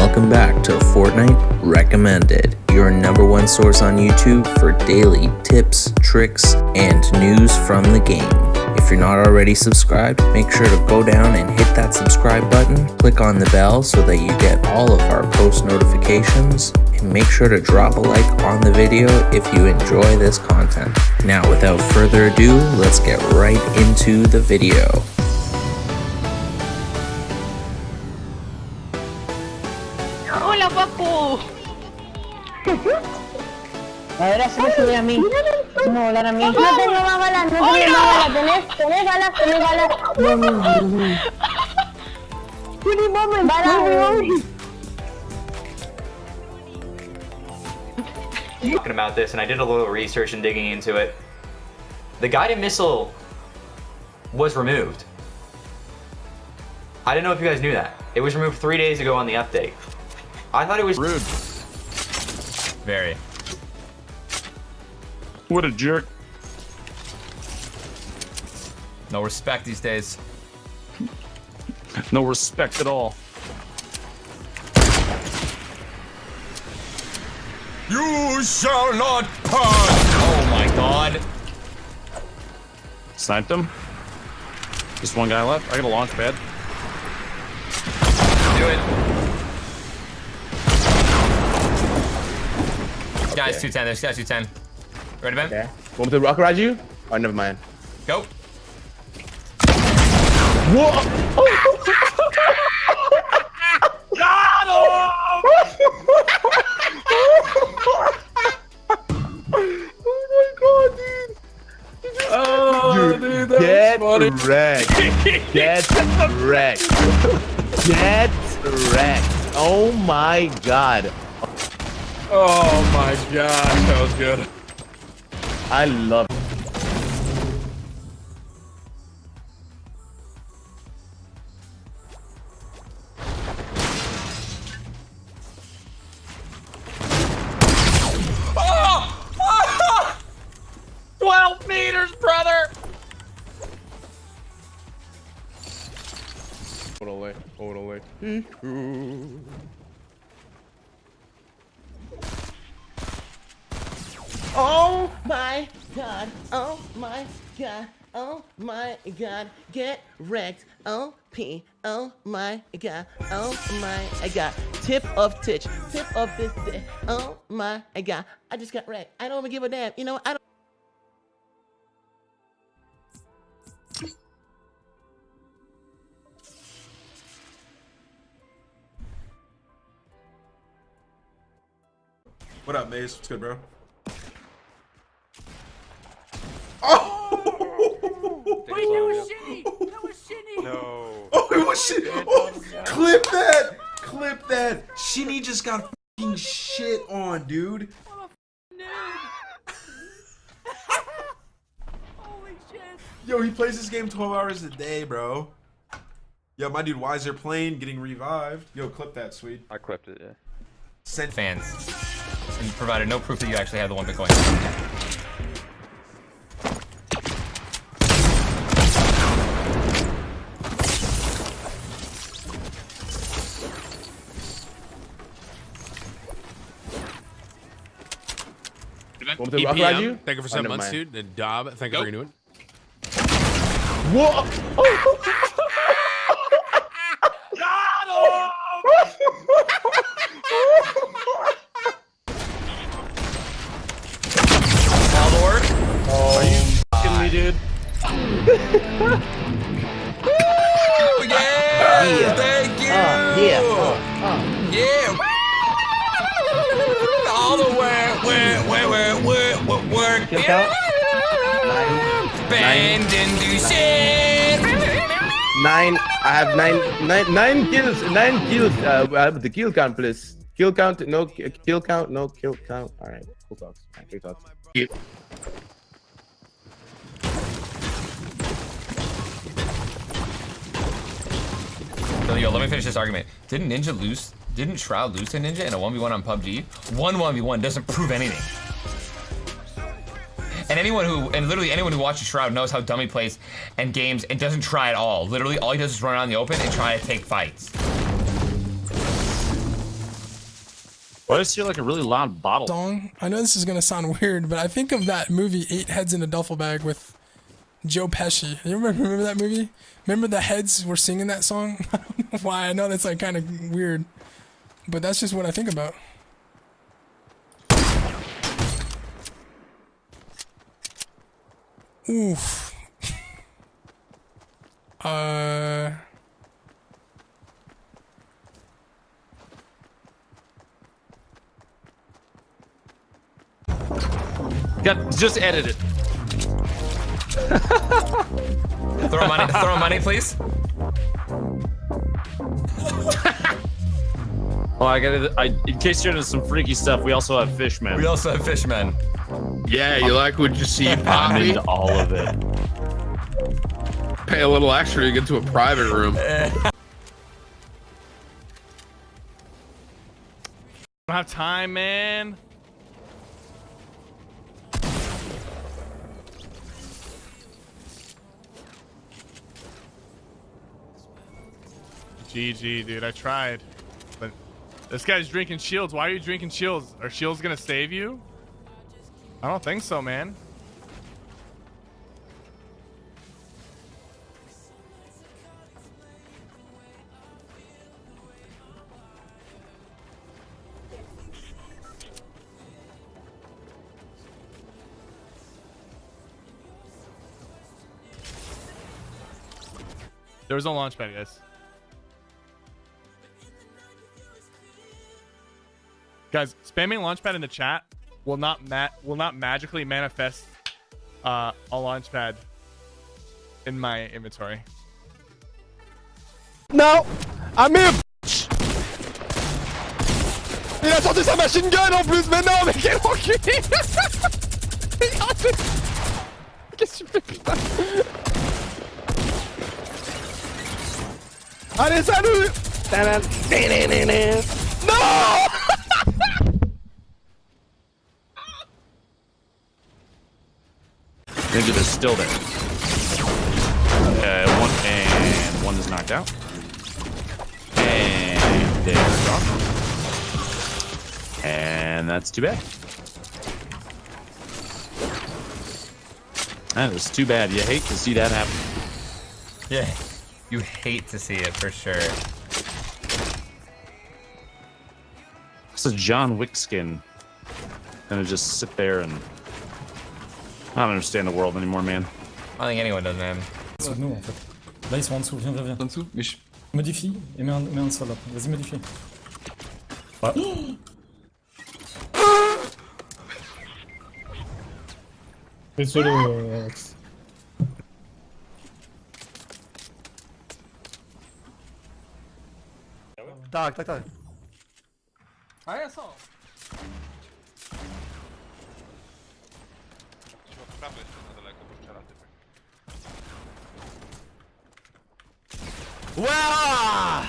welcome back to Fortnite Recommended, your number one source on YouTube for daily tips, tricks, and news from the game. If you're not already subscribed, make sure to go down and hit that subscribe button, click on the bell so that you get all of our post notifications, and make sure to drop a like on the video if you enjoy this content. Now without further ado, let's get right into the video. Ahora se me sube a mí. No, volar a mí. No tengo más balas, no tengo más balas. ¿Tenés, tenés balas, tenés balas. No, no, no, no. Tiene balas, balas. talking about this, and I did a little research and digging into it. The guided missile was removed. I didn't know if you guys knew that. It was removed three days ago on the update. I thought it was Rude. Very. What a jerk. No respect these days. No respect at all. You shall not pass! Oh my god. Sniped him. Just one guy left. I got a launch pad. Guys, 210. There's guys 210. Ready, Ben? Okay. Want me to rock ride you? Oh, never mind. Go. Whoa! Oh. Got him! Oh, dude, dude get wrecked. Get wrecked. Get wrecked. Oh my god. Oh my gosh, that was good. I love Oh! 12 meters, brother! Totally. Totally. Oh my god. Oh my god. Oh my god. Get wrecked. Oh P. Oh my god. Oh my god. Tip of titch. Tip of this dick. Oh my god. I just got wrecked. I don't even give a damn. You know, I don't. What up, Maze? What's good, bro? Wait, that was shitty. That was shitty. Oh, it was shit. Oh, clip that. Clip that. Shinny just got fucking shit on, dude. Noob. Holy shit. Yo, he plays this game 12 hours a day, bro. Yo, my dude Wiser playing, getting revived. Yo, clip that, sweet. I clipped it, yeah. Send Fans. And you provided no proof that you actually have the one Bitcoin. Want me to rock ride you? Thank you for Oh, seven never months, mind. dude. And Dob, thank you for renewing. Whoa! All the work. Are you fucking me, dude? Oh, yeah! Thank you! Oh, yeah. Yeah! Count? Bend and! Nine. I have nine, nine, nine kills. Nine kills. Uh, I have the kill count, please. Kill count. No kill count. No kill count. All right. Cool talks. All right, cool talks. So, yo, let me finish this argument. Didn't Ninja lose? Didn't Shroud lose to Ninja in a 1v1 on PUBG? One 1v1 doesn't prove anything. And anyone who, and literally anyone who watches Shroud knows how dumb he plays and games and doesn't try at all. Literally, all he does is run around in the open and try to take fights. Why does he hear like a really loud bottle? song. I know this is gonna sound weird, but I think of that movie Eight Heads in a Duffel Bag with Joe Pesci. You remember, remember that movie? Remember the heads were singing that song? I don't know why. I know that's like kind of weird, but that's just what I think about. Oof. uh. Got just edit it. Throw money, throw money, please. Oh, I got it. I, in case you're into some freaky stuff, we also have fishmen. We also have fishmen. Yeah, you like what you see, I'm into all of it. Pay a little extra to get to a private room. don't have time, man. GG, dude. I tried. This guy's drinking shields. Why are you drinking shields? Are shields gonna save you? I don't think so, man. There was no launch pad, guys. Guys, spamming launchpad in the chat will not ma- will not magically manifest uh, a launchpad in my inventory. Non Ah mais Il a sorti sa machine gun en plus Mais non mais quel enculé Regardez Qu'est-ce que tu fais putain? Allez salut! Non Ninja is still there. Uh, one and one is knocked out. And they're gone. And that's too bad. That is too bad. You hate to see that happen. Yeah, you hate to see it for sure. It's a John Wick skin. Gonna just sit there and I don't understand the world anymore, man. I don't think anyone does, man. dessous de nous en fait. Là ils sont en dessous, viens, viens, viens. En dessous Mais je... Modifie et mets un, mets un sol là. Vas-y modifie. Ouais. Fais solo euh, Alex. Tac, tac, tac. Ah, ja, są. Wow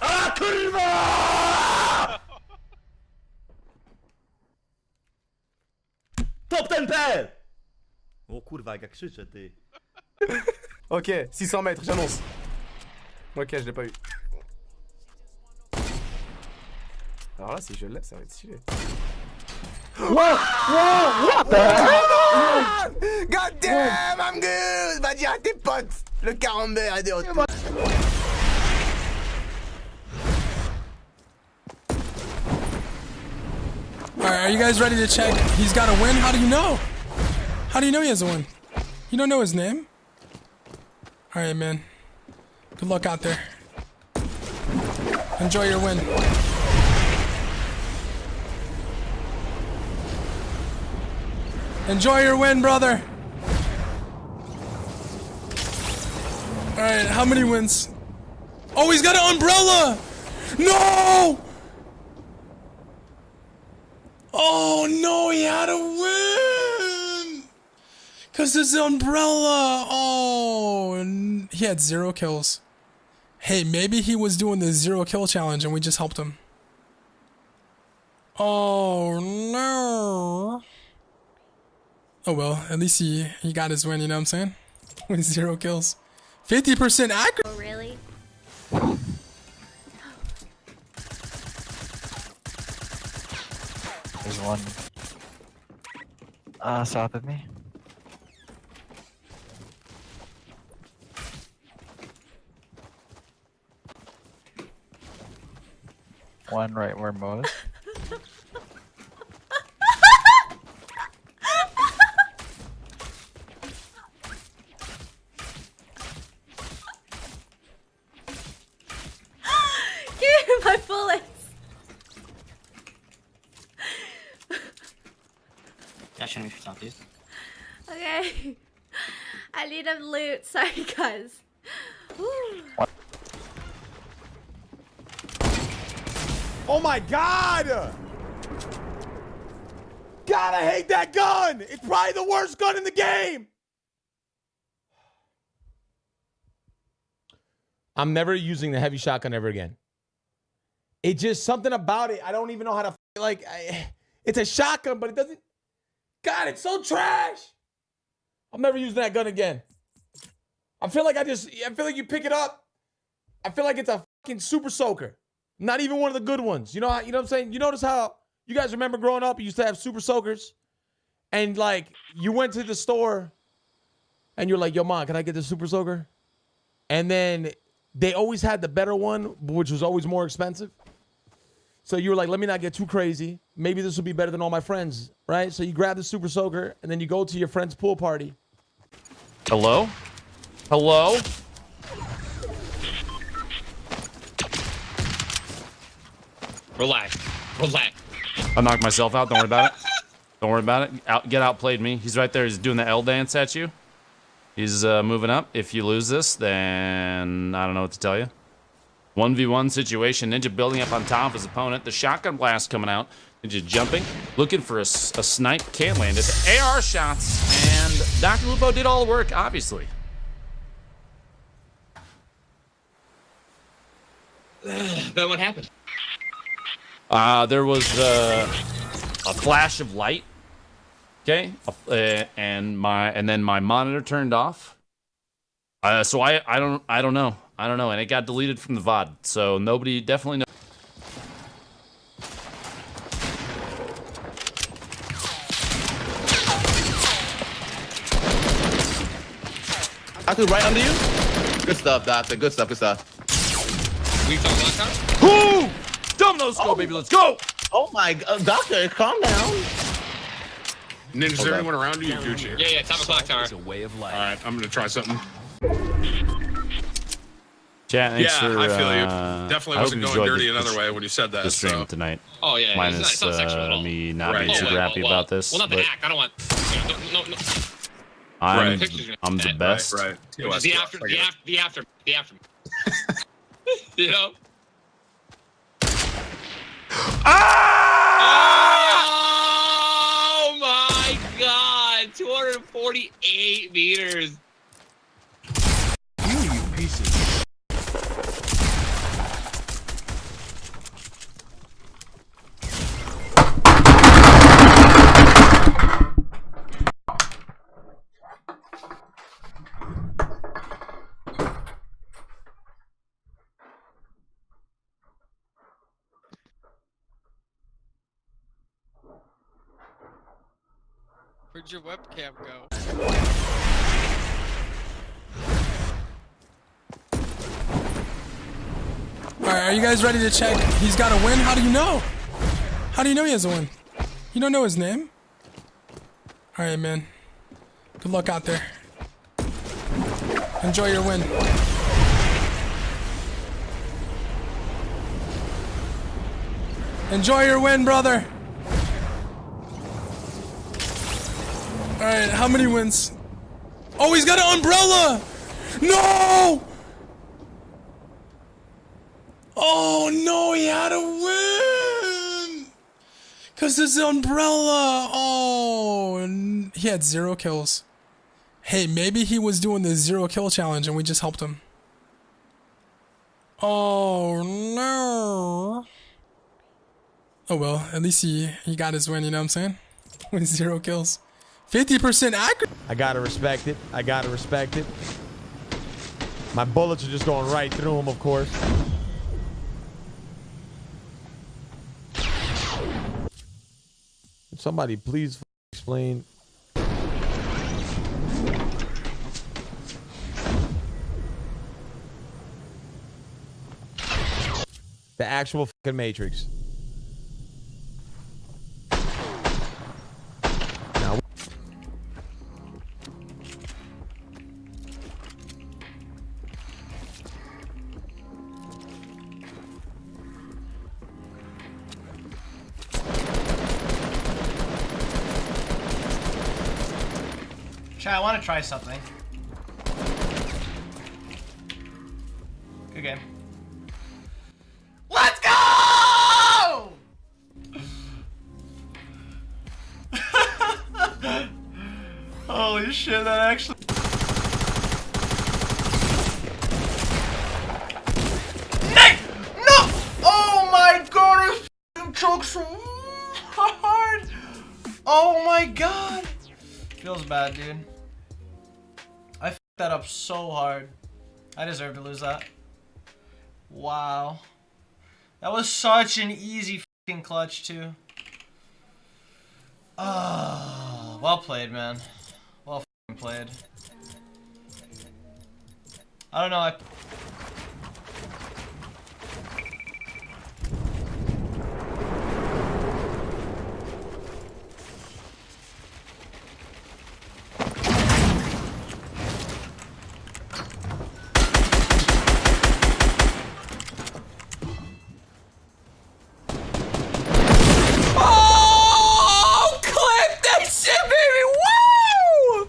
A kurwa! Top ten P! O kurwa, jak ja krzyczę, ty. ok, 600 mètres, j'annonce. Ok, je l'ai pas eu. Alors là, si je l'ai, ça va être stylé. Wow! Wow! What the ah, God damn, I'm good! Va dire à tes potes! Le camembert est de retour. Alright, are you guys ready to check? He's got a win? How do you know? How do you know he has a win? You don't know his name? Alright, man. Good luck out there. Enjoy your win. Enjoy your win, brother. Alright, how many wins? Oh, he's got an umbrella! No! Oh no, he had a win! Cause his umbrella. Oh, he had zero kills. Hey, maybe he was doing the zero kill challenge and we just helped him. Oh no. Oh well, at least he he got his win. You know what I'm saying? With zero kills, fifty percent accurate. Oh, really? There's one uh, stop of me. One right where Mo is. Give me my bullets. Yeah, show me yourself, please. Okay. I need a loot. Sorry, guys. Ooh. Oh my god! God, I hate that gun! It's probably the worst gun in the game! I'm never using the heavy shotgun ever again. It's just something about it. I don't even know how to like. I, it's a shotgun, but it doesn't. God, it's so trash. I'm never using that gun again. I feel like I just. I feel like you pick it up. I feel like it's a fucking super soaker. Not even one of the good ones. You know. You know what I'm saying? You notice how you guys remember growing up? You used to have super soakers, and like you went to the store, and you're like, "Yo, mom, can I get the super soaker?" And then they always had the better one, which was always more expensive. So you were like, let me not get too crazy. Maybe this will be better than all my friends, right? So you grab the super soaker and then you go to your friend's pool party. Hello? Hello? Relax. Relax. I knocked myself out. Don't worry about it. Don't worry about it. Out, get outplayed me. He's right there. He's doing the L dance at you. He's uh, moving up. If you lose this, then I don't know what to tell you. 1v1 situation. Ninja building up on top of his opponent. The shotgun blast coming out. Ninja jumping. Looking for a, a snipe. Can't land it. AR shots. And Dr. Lupo did all the work, obviously. then what happened? Uh, there was uh, a flash of light. Okay, uh, and my and then my monitor turned off. Uh, so I I don't I don't know I don't know, and it got deleted from the VOD. So nobody definitely knows. Doctor, right under you? Good stuff, Doctor. Good stuff, good stuff. We talking last time? Who? Domino scope, baby. Let's go. Oh, oh my god, Doctor, calm down. Ninja, is Hold there anyone around you? You Gucci. Yeah, yeah, time o'clock tower. It's a way of life. All right, I'm gonna try something. Chat, thanks yeah, for, I feel you. uh, Definitely I wasn't going dirty the- another the- way when you said that. the stream so. tonight. Oh, yeah, yeah, it's not- Minus it's not uh, me not Right. being Oh, super well, happy well, about this. Well, not the but act. I don't want. You know, no, no, no. I'm Right. I'm the best. Right. Just the after, the after, the after, the after. you know. Oh my god! 248 meters. You, you pieces. Where'd your webcam go? All right, are you guys ready to check? He's got a win. How do you know? How do you know he has a win? You don't know his name? All right, man. Good luck out there. Enjoy your win. Enjoy your win, brother. All right, how many wins? Oh, he's got an umbrella. No! Oh no, he had a win! Cause his umbrella. Oh, he had zero kills. Hey, maybe he was doing the zero kill challenge and we just helped him. Oh no. Oh well, at least he he got his win. You know what I'm saying? With zero kills, fifty percent accurate. I gotta respect it. I gotta respect it. My bullets are just going right through him, of course. Somebody please explain. The actual fucking Matrix. I want to try something. Good game. Let's go! Holy shit, that actually. No! Oh my god, so hard! Oh my god! Feels bad, dude. That up so hard. I deserve to lose that. Wow. That was such an easy fucking clutch, too. Ah, well played, man. Well played. I don't know, I... Oh, clip that shit, baby! Woo!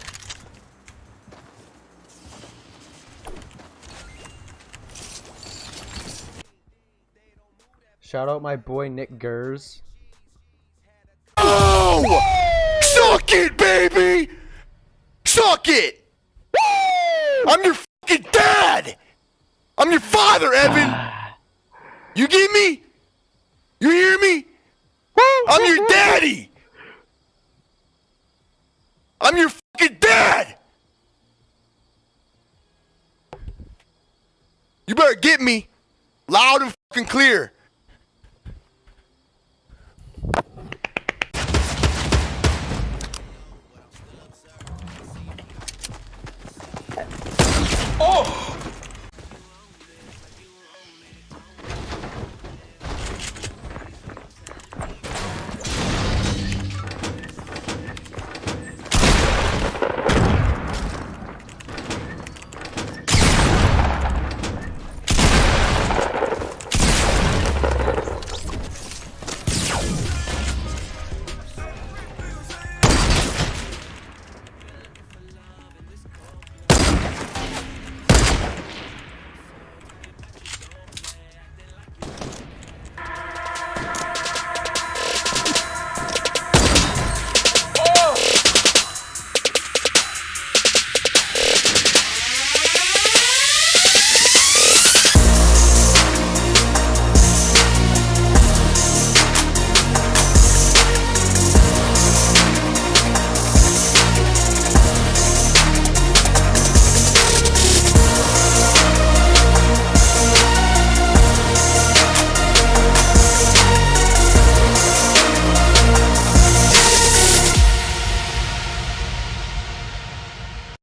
Shout out my boy Nick Gers. Oh! Suck it, baby! Suck it! I'm your fucking dad! I'm your father, Evan! You get me? You hear me? I'm your daddy! I'm your fucking dad! You better get me loud and fucking clear. 어!